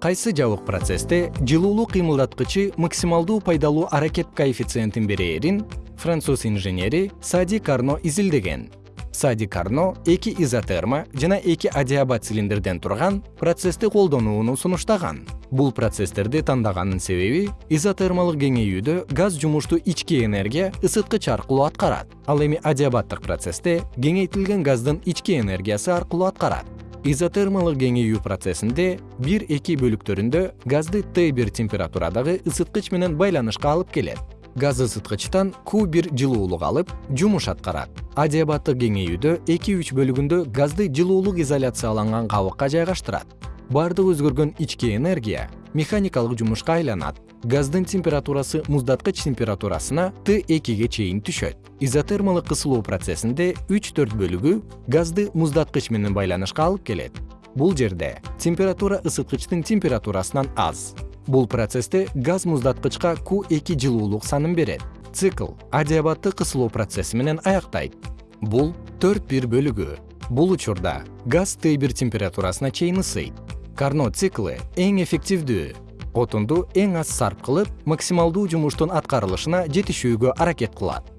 кайсы жабык процессте жылуулуу кыймылдаткычы максималдуу пайдалуу аракет коэффициентин берээрин француз инженери сади карно изилдеген. Сади карно эки изотерма жана эки адиабат цилиндрден турган процессти колдонууну сунуштаган. Бул процесстерди тандаганын себеби изотермалык кеңейүүдө газ жумушту ички энергия ысыткыч аркылуу аткарат. Ал эми адиабаттык процессте кеңейтилген газдын ички энергиясы аркылуу аткарат изотермалык кеңейүү процессинде бир эки бөлүктөрүндө газды т бир температурадагы ысыткыч менен байланышка алып келет. Газ ысыткычтан q бир жылуулук алып жумуш аткарат. Адиабаттык кеңейүүдө эки үч бөлүгүндө газды жылуулук изоляцияланган кабыкка жайгаштырат. Баардык өзгөргөн ички энергия механикалык жумушка айланат. Газдын температурасы муздаткыч температурасына т экиге чейин түшөт. Изотермалык кысылуу процессинде үч төрт бөлүгү газды муздаткыч менен байланышка алып келет. Бул жерде температура ысыткычтын температурасынан аз. Бул процессте газ муздаткычка q эки жылуулук санын берет. Цикл адиабаттык кысылуу процесси менен аяктайт. Бул төрт бир бөлүгү. Бул учурда газ т бир температурасына чейин ысыйт карно циклы эң эффективдүү. Отунду эң аз сарп кылып максималдуу жумуштун аткарылышына жетишүүгө аракет кылат